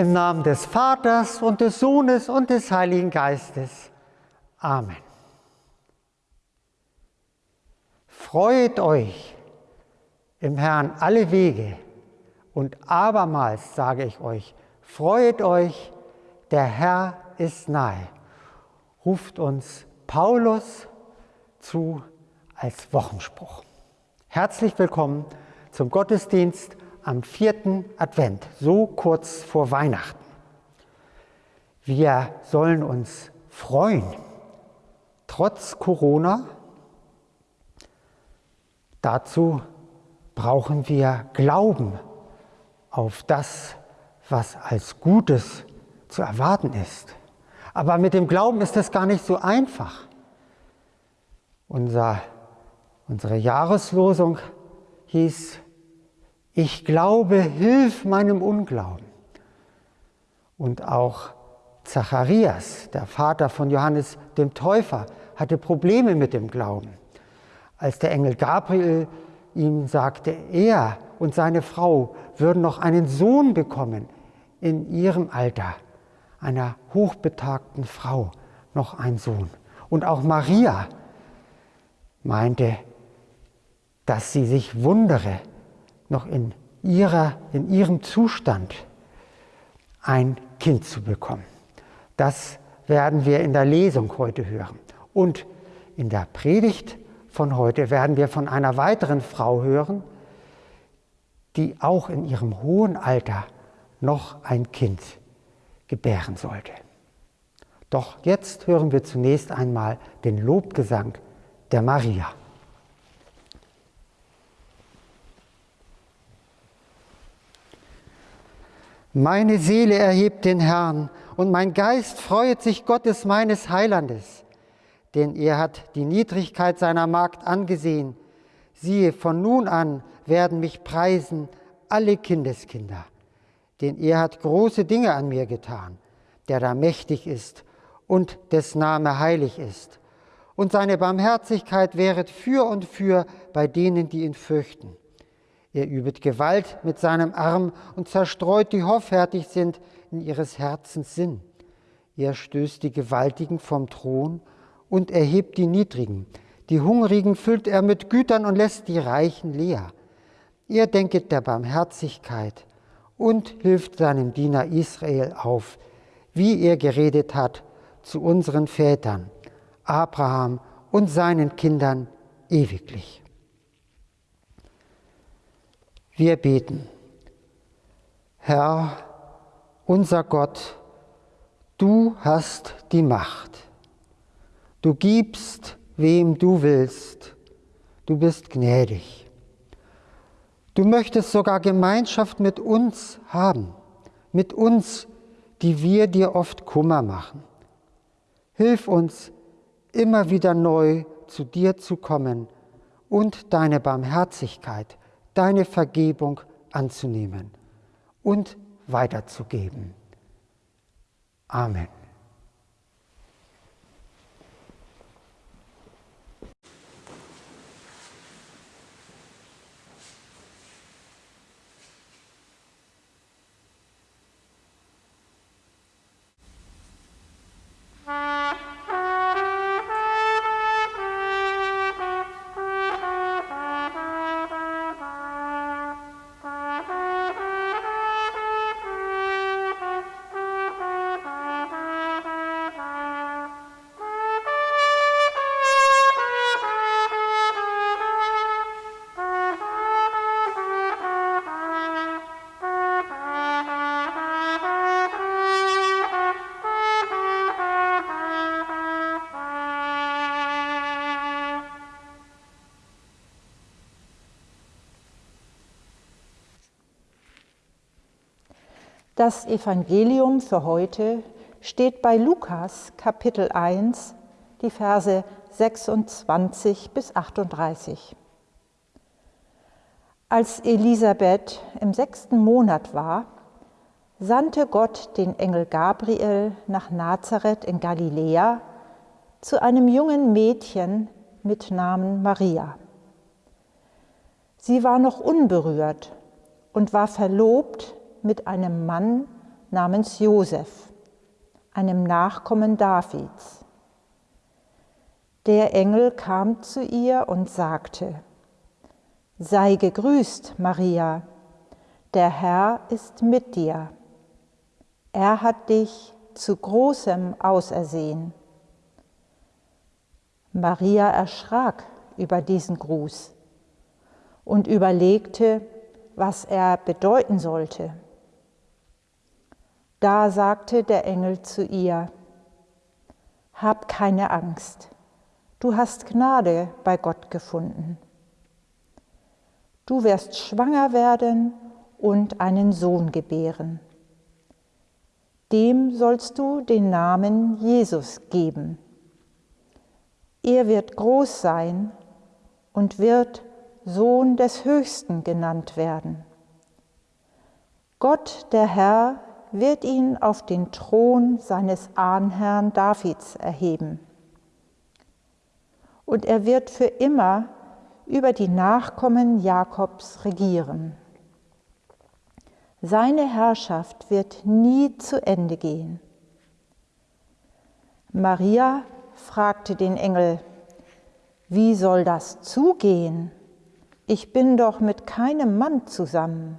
Im Namen des Vaters und des Sohnes und des Heiligen Geistes. Amen. Freut euch im Herrn alle Wege und abermals sage ich euch, freut euch, der Herr ist nahe. Ruft uns Paulus zu als Wochenspruch. Herzlich willkommen zum Gottesdienst am vierten Advent, so kurz vor Weihnachten. Wir sollen uns freuen, trotz Corona. Dazu brauchen wir Glauben auf das, was als Gutes zu erwarten ist. Aber mit dem Glauben ist es gar nicht so einfach. Unser, unsere Jahreslosung hieß, ich glaube, hilf meinem Unglauben. Und auch Zacharias, der Vater von Johannes dem Täufer, hatte Probleme mit dem Glauben. Als der Engel Gabriel ihm sagte, er und seine Frau würden noch einen Sohn bekommen in ihrem Alter, einer hochbetagten Frau, noch ein Sohn. Und auch Maria meinte, dass sie sich wundere, noch in, ihrer, in ihrem Zustand ein Kind zu bekommen. Das werden wir in der Lesung heute hören. Und in der Predigt von heute werden wir von einer weiteren Frau hören, die auch in ihrem hohen Alter noch ein Kind gebären sollte. Doch jetzt hören wir zunächst einmal den Lobgesang der Maria. Meine Seele erhebt den Herrn und mein Geist freut sich Gottes meines Heilandes, denn er hat die Niedrigkeit seiner Magd angesehen. Siehe, von nun an werden mich preisen alle Kindeskinder, denn er hat große Dinge an mir getan, der da mächtig ist und des Name heilig ist. Und seine Barmherzigkeit wäret für und für bei denen, die ihn fürchten. Er übet Gewalt mit seinem Arm und zerstreut die hoffärtig sind in ihres Herzens Sinn. Er stößt die Gewaltigen vom Thron und erhebt die Niedrigen. Die Hungrigen füllt er mit Gütern und lässt die Reichen leer. Er denket der Barmherzigkeit und hilft seinem Diener Israel auf, wie er geredet hat zu unseren Vätern, Abraham und seinen Kindern ewiglich. Wir beten. Herr, unser Gott, du hast die Macht. Du gibst, wem du willst. Du bist gnädig. Du möchtest sogar Gemeinschaft mit uns haben, mit uns, die wir dir oft Kummer machen. Hilf uns, immer wieder neu zu dir zu kommen und deine Barmherzigkeit deine Vergebung anzunehmen und weiterzugeben. Amen. Das Evangelium für heute steht bei Lukas Kapitel 1, die Verse 26 bis 38. Als Elisabeth im sechsten Monat war, sandte Gott den Engel Gabriel nach Nazareth in Galiläa zu einem jungen Mädchen mit Namen Maria. Sie war noch unberührt und war verlobt mit einem Mann, namens Josef, einem Nachkommen Davids. Der Engel kam zu ihr und sagte, Sei gegrüßt, Maria, der Herr ist mit dir. Er hat dich zu großem ausersehen. Maria erschrak über diesen Gruß und überlegte, was er bedeuten sollte. Da sagte der Engel zu ihr, Hab keine Angst, du hast Gnade bei Gott gefunden. Du wirst schwanger werden und einen Sohn gebären. Dem sollst du den Namen Jesus geben. Er wird groß sein und wird Sohn des Höchsten genannt werden. Gott, der Herr, wird ihn auf den Thron seines Ahnherrn Davids erheben. Und er wird für immer über die Nachkommen Jakobs regieren. Seine Herrschaft wird nie zu Ende gehen. Maria fragte den Engel, wie soll das zugehen? Ich bin doch mit keinem Mann zusammen.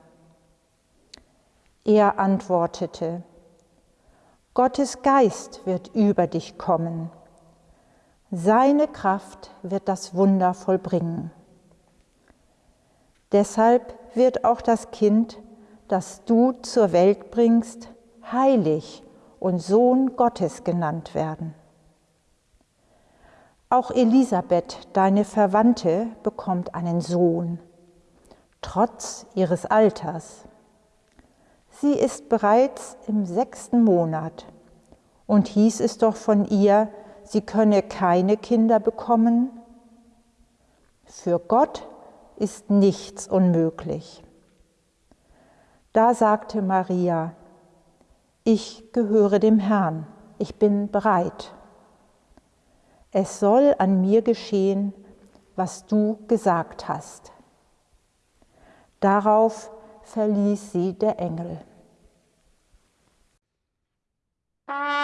Er antwortete, Gottes Geist wird über dich kommen. Seine Kraft wird das Wunder vollbringen. Deshalb wird auch das Kind, das du zur Welt bringst, heilig und Sohn Gottes genannt werden. Auch Elisabeth, deine Verwandte, bekommt einen Sohn, trotz ihres Alters. Sie ist bereits im sechsten Monat und hieß es doch von ihr, sie könne keine Kinder bekommen. Für Gott ist nichts unmöglich. Da sagte Maria, ich gehöre dem Herrn, ich bin bereit. Es soll an mir geschehen, was du gesagt hast. Darauf verließ sie der Engel. Uh...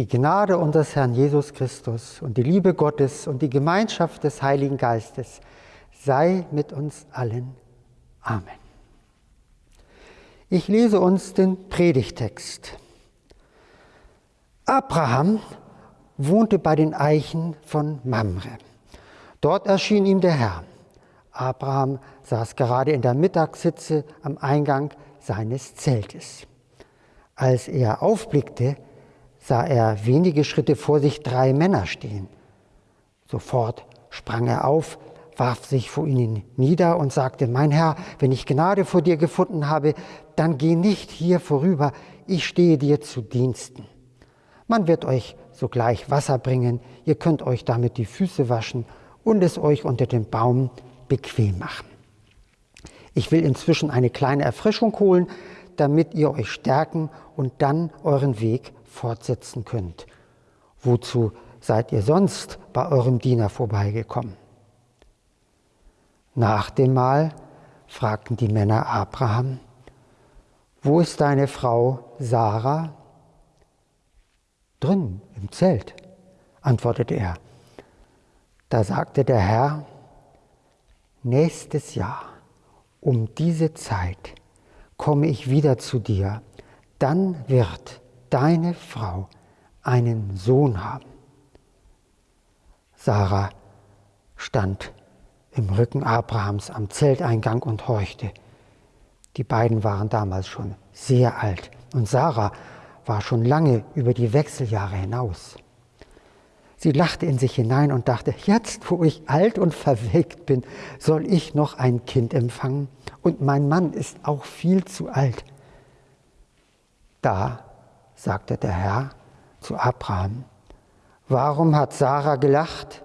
Die Gnade unseres Herrn Jesus Christus und die Liebe Gottes und die Gemeinschaft des Heiligen Geistes sei mit uns allen. Amen. Ich lese uns den Predigtext. Abraham wohnte bei den Eichen von Mamre. Dort erschien ihm der Herr. Abraham saß gerade in der Mittagssitze am Eingang seines Zeltes. Als er aufblickte, sah er wenige Schritte vor sich drei Männer stehen. Sofort sprang er auf, warf sich vor ihnen nieder und sagte, mein Herr, wenn ich Gnade vor dir gefunden habe, dann geh nicht hier vorüber, ich stehe dir zu Diensten. Man wird euch sogleich Wasser bringen, ihr könnt euch damit die Füße waschen und es euch unter dem Baum bequem machen. Ich will inzwischen eine kleine Erfrischung holen, damit ihr euch stärken und dann euren Weg fortsetzen könnt. Wozu seid ihr sonst bei eurem Diener vorbeigekommen? Nach dem Mahl fragten die Männer Abraham, wo ist deine Frau Sarah? Drin im Zelt, antwortete er. Da sagte der Herr, nächstes Jahr um diese Zeit komme ich wieder zu dir, dann wird deine Frau einen Sohn haben. Sarah stand im Rücken Abrahams am Zelteingang und horchte. Die beiden waren damals schon sehr alt und Sarah war schon lange über die Wechseljahre hinaus. Sie lachte in sich hinein und dachte, jetzt wo ich alt und verwelkt bin, soll ich noch ein Kind empfangen und mein Mann ist auch viel zu alt. Da sagte der Herr zu Abraham, Warum hat Sarah gelacht?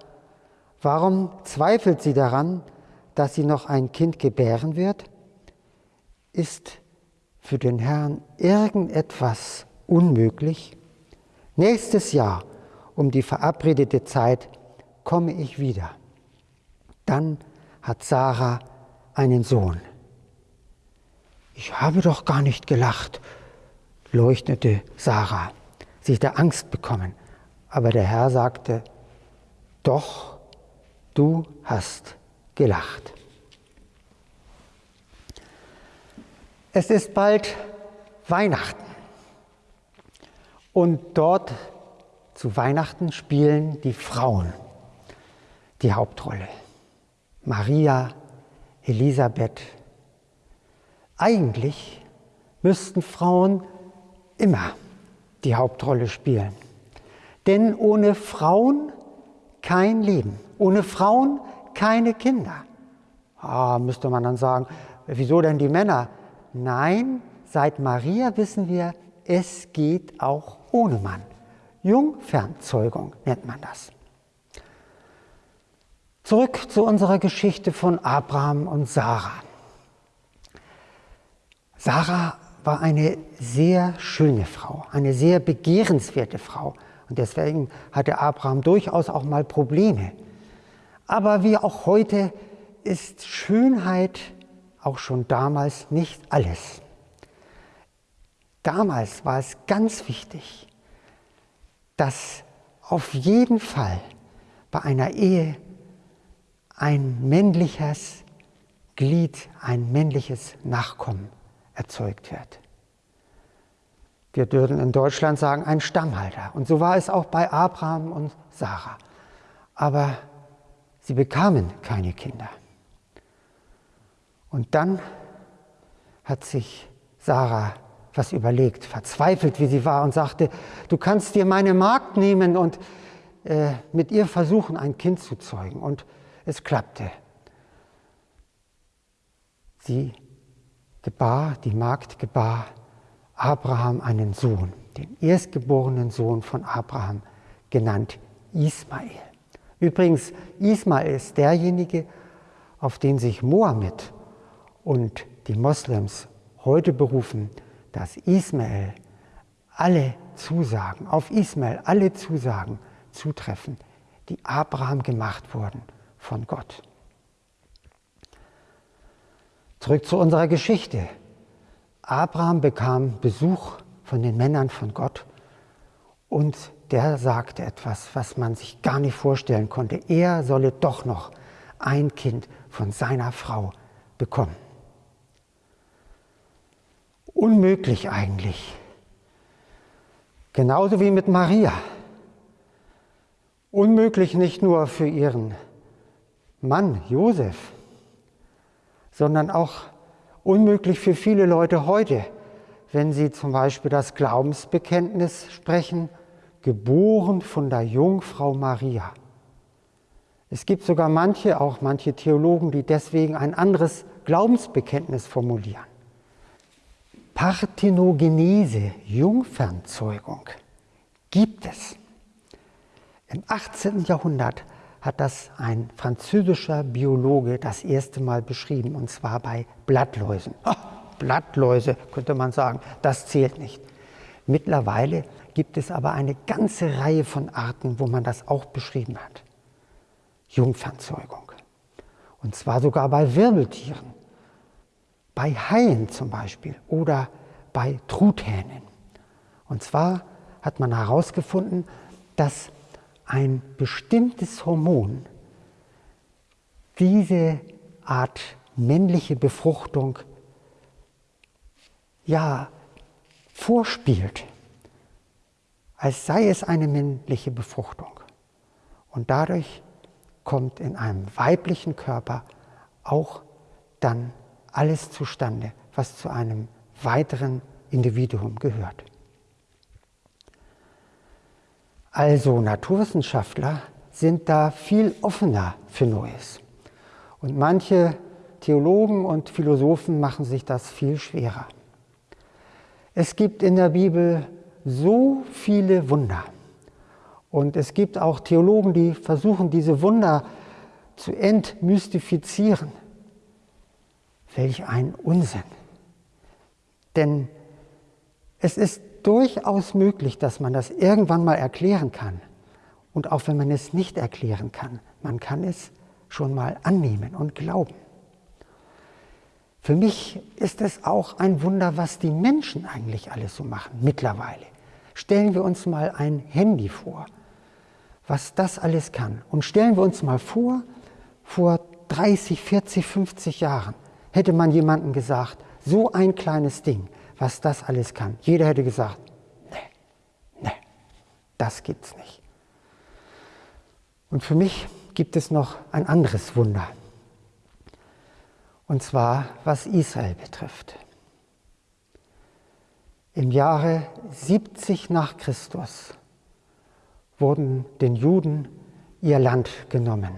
Warum zweifelt sie daran, dass sie noch ein Kind gebären wird? Ist für den Herrn irgendetwas unmöglich? Nächstes Jahr um die verabredete Zeit komme ich wieder. Dann hat Sarah einen Sohn. Ich habe doch gar nicht gelacht, leuchtete Sarah. Sie hatte Angst bekommen. Aber der Herr sagte, doch, du hast gelacht. Es ist bald Weihnachten. Und dort zu Weihnachten spielen die Frauen die Hauptrolle. Maria, Elisabeth. Eigentlich müssten Frauen immer die Hauptrolle spielen. Denn ohne Frauen kein Leben, ohne Frauen keine Kinder. Ah, müsste man dann sagen, wieso denn die Männer? Nein, seit Maria wissen wir, es geht auch ohne Mann. Jungfernzeugung nennt man das. Zurück zu unserer Geschichte von Abraham und Sarah. Sarah war eine sehr schöne Frau, eine sehr begehrenswerte Frau. Und deswegen hatte Abraham durchaus auch mal Probleme. Aber wie auch heute ist Schönheit auch schon damals nicht alles. Damals war es ganz wichtig, dass auf jeden Fall bei einer Ehe ein männliches Glied, ein männliches Nachkommen erzeugt wird. Wir würden in Deutschland sagen, ein Stammhalter. Und so war es auch bei Abraham und Sarah. Aber sie bekamen keine Kinder. Und dann hat sich Sarah was überlegt, verzweifelt wie sie war und sagte, du kannst dir meine Magd nehmen und äh, mit ihr versuchen, ein Kind zu zeugen. Und es klappte. Sie gebar, die Magd gebar Abraham einen Sohn, den erstgeborenen Sohn von Abraham, genannt Ismael. Übrigens, Ismael ist derjenige, auf den sich Mohammed und die Moslems heute berufen, dass Ismael alle Zusagen, auf Ismael alle Zusagen zutreffen, die Abraham gemacht wurden von Gott. Zurück zu unserer Geschichte. Abraham bekam Besuch von den Männern von Gott und der sagte etwas, was man sich gar nicht vorstellen konnte. Er solle doch noch ein Kind von seiner Frau bekommen. Unmöglich eigentlich. Genauso wie mit Maria. Unmöglich nicht nur für ihren Mann Josef, sondern auch unmöglich für viele Leute heute, wenn sie zum Beispiel das Glaubensbekenntnis sprechen, geboren von der Jungfrau Maria. Es gibt sogar manche, auch manche Theologen, die deswegen ein anderes Glaubensbekenntnis formulieren. Parthenogenese, Jungfernzeugung, gibt es. Im 18. Jahrhundert hat das ein französischer Biologe das erste Mal beschrieben, und zwar bei Blattläusen. Oh, Blattläuse könnte man sagen, das zählt nicht. Mittlerweile gibt es aber eine ganze Reihe von Arten, wo man das auch beschrieben hat. Jungfernzeugung. Und zwar sogar bei Wirbeltieren, bei Haien zum Beispiel oder bei Truthähnen. Und zwar hat man herausgefunden, dass ein bestimmtes Hormon diese Art männliche Befruchtung ja vorspielt, als sei es eine männliche Befruchtung. Und dadurch kommt in einem weiblichen Körper auch dann alles zustande, was zu einem weiteren Individuum gehört. Also Naturwissenschaftler sind da viel offener für Neues. Und manche Theologen und Philosophen machen sich das viel schwerer. Es gibt in der Bibel so viele Wunder Und es gibt auch Theologen, die versuchen, diese Wunder zu entmystifizieren. Welch ein Unsinn. Denn es ist durchaus möglich, dass man das irgendwann mal erklären kann. Und auch wenn man es nicht erklären kann, man kann es schon mal annehmen und glauben. Für mich ist es auch ein Wunder, was die Menschen eigentlich alles so machen mittlerweile. Stellen wir uns mal ein Handy vor, was das alles kann. Und stellen wir uns mal vor, vor 30, 40, 50 Jahren hätte man jemandem gesagt, so ein kleines Ding, was das alles kann. Jeder hätte gesagt, nee, nee, das gibt's nicht. Und für mich gibt es noch ein anderes Wunder und zwar was Israel betrifft. Im Jahre 70 nach Christus wurden den Juden ihr Land genommen.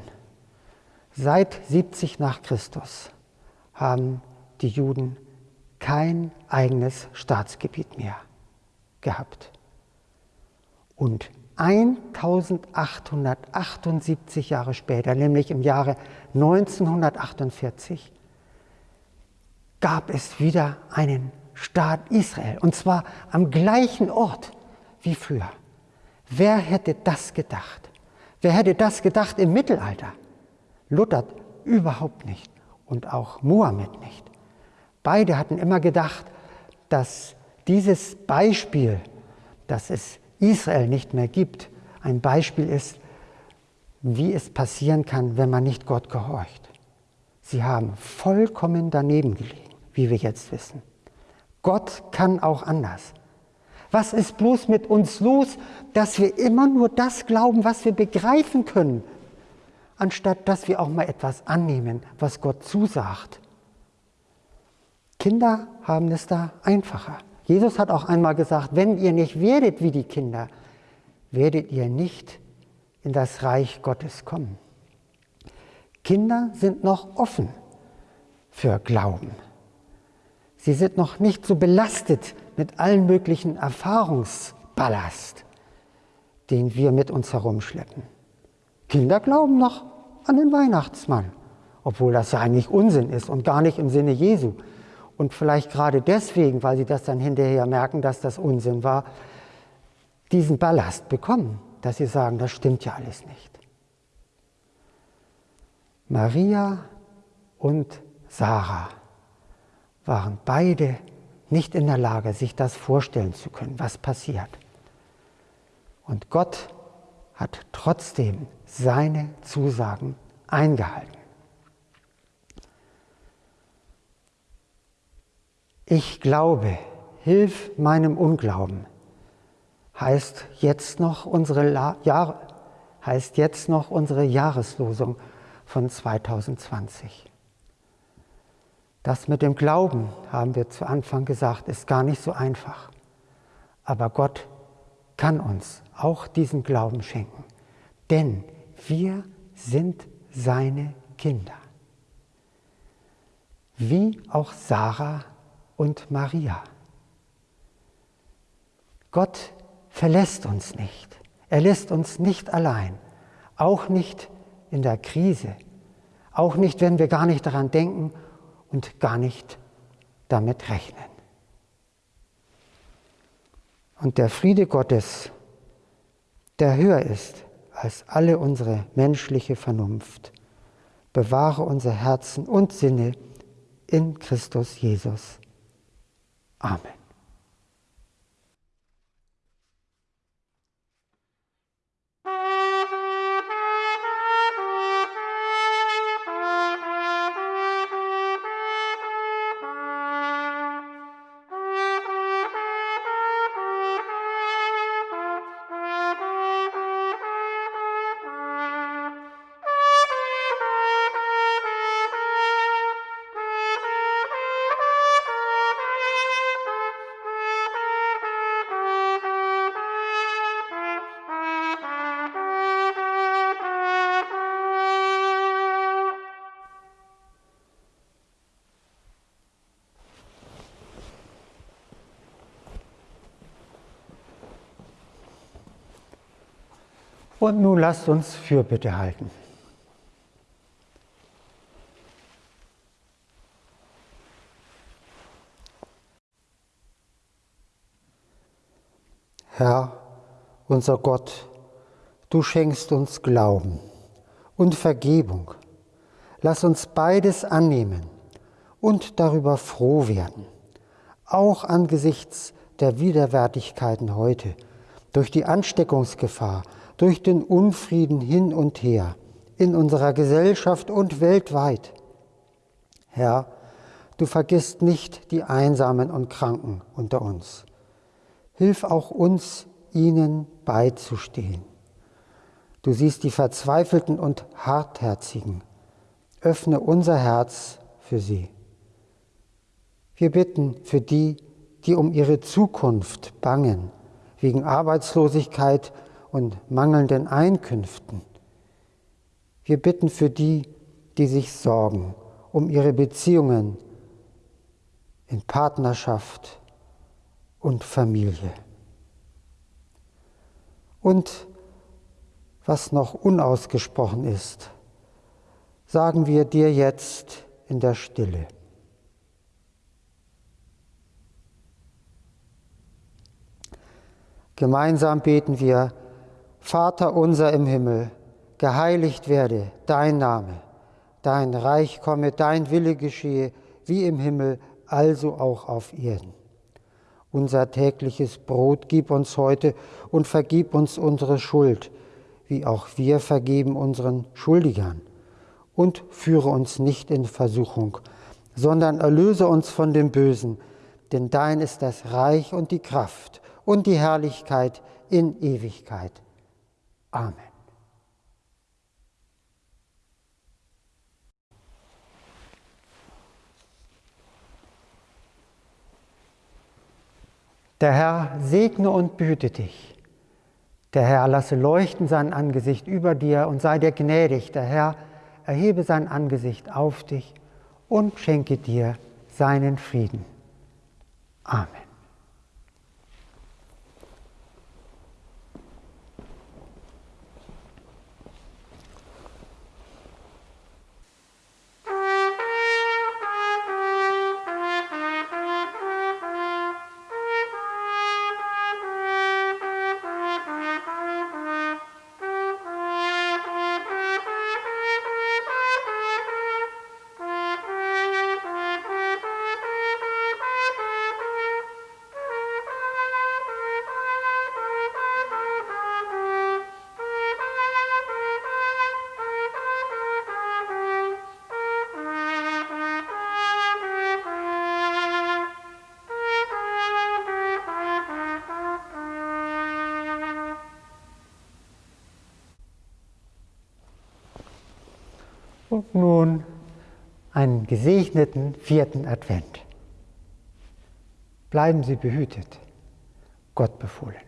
Seit 70 nach Christus haben die Juden kein eigenes Staatsgebiet mehr gehabt. Und 1878 Jahre später, nämlich im Jahre 1948, gab es wieder einen Staat Israel, und zwar am gleichen Ort wie früher. Wer hätte das gedacht? Wer hätte das gedacht im Mittelalter? Luther überhaupt nicht und auch Mohammed nicht. Beide hatten immer gedacht, dass dieses Beispiel, dass es Israel nicht mehr gibt, ein Beispiel ist, wie es passieren kann, wenn man nicht Gott gehorcht. Sie haben vollkommen daneben gelegen wie wir jetzt wissen. Gott kann auch anders. Was ist bloß mit uns los, dass wir immer nur das glauben, was wir begreifen können, anstatt dass wir auch mal etwas annehmen, was Gott zusagt? Kinder haben es da einfacher. Jesus hat auch einmal gesagt, wenn ihr nicht werdet wie die Kinder, werdet ihr nicht in das Reich Gottes kommen. Kinder sind noch offen für Glauben. Sie sind noch nicht so belastet mit allen möglichen Erfahrungsballast, den wir mit uns herumschleppen. Kinder glauben noch an den Weihnachtsmann, obwohl das ja eigentlich Unsinn ist und gar nicht im Sinne Jesu. Und vielleicht gerade deswegen, weil sie das dann hinterher merken, dass das Unsinn war, diesen Ballast bekommen, dass sie sagen, das stimmt ja alles nicht. Maria und Sarah waren beide nicht in der Lage, sich das vorstellen zu können, was passiert. Und Gott hat trotzdem seine Zusagen eingehalten. Ich glaube, hilf meinem Unglauben, heißt jetzt noch unsere, La Jahr heißt jetzt noch unsere Jahreslosung von 2020. Das mit dem Glauben, haben wir zu Anfang gesagt, ist gar nicht so einfach. Aber Gott kann uns auch diesen Glauben schenken, denn wir sind seine Kinder. Wie auch Sarah und Maria. Gott verlässt uns nicht. Er lässt uns nicht allein, auch nicht in der Krise, auch nicht, wenn wir gar nicht daran denken und gar nicht damit rechnen. Und der Friede Gottes, der höher ist als alle unsere menschliche Vernunft, bewahre unser Herzen und Sinne in Christus Jesus. Amen. Und nun lasst uns Fürbitte halten. Herr, unser Gott, du schenkst uns Glauben und Vergebung. Lass uns beides annehmen und darüber froh werden, auch angesichts der Widerwärtigkeiten heute, durch die Ansteckungsgefahr, durch den Unfrieden hin und her, in unserer Gesellschaft und weltweit. Herr, du vergisst nicht die Einsamen und Kranken unter uns. Hilf auch uns, ihnen beizustehen. Du siehst die Verzweifelten und Hartherzigen. Öffne unser Herz für sie. Wir bitten für die, die um ihre Zukunft bangen, wegen Arbeitslosigkeit und mangelnden Einkünften. Wir bitten für die, die sich sorgen um ihre Beziehungen in Partnerschaft und Familie. Und was noch unausgesprochen ist, sagen wir dir jetzt in der Stille. Gemeinsam beten wir, Vater unser im Himmel, geheiligt werde dein Name, dein Reich komme, dein Wille geschehe, wie im Himmel, also auch auf Erden. Unser tägliches Brot gib uns heute und vergib uns unsere Schuld, wie auch wir vergeben unseren Schuldigern. Und führe uns nicht in Versuchung, sondern erlöse uns von dem Bösen, denn dein ist das Reich und die Kraft und die Herrlichkeit in Ewigkeit. Amen. Der Herr segne und behüte dich. Der Herr lasse leuchten sein Angesicht über dir und sei dir gnädig. Der Herr erhebe sein Angesicht auf dich und schenke dir seinen Frieden. Amen. Nun einen gesegneten vierten Advent. Bleiben Sie behütet, Gott befohlen.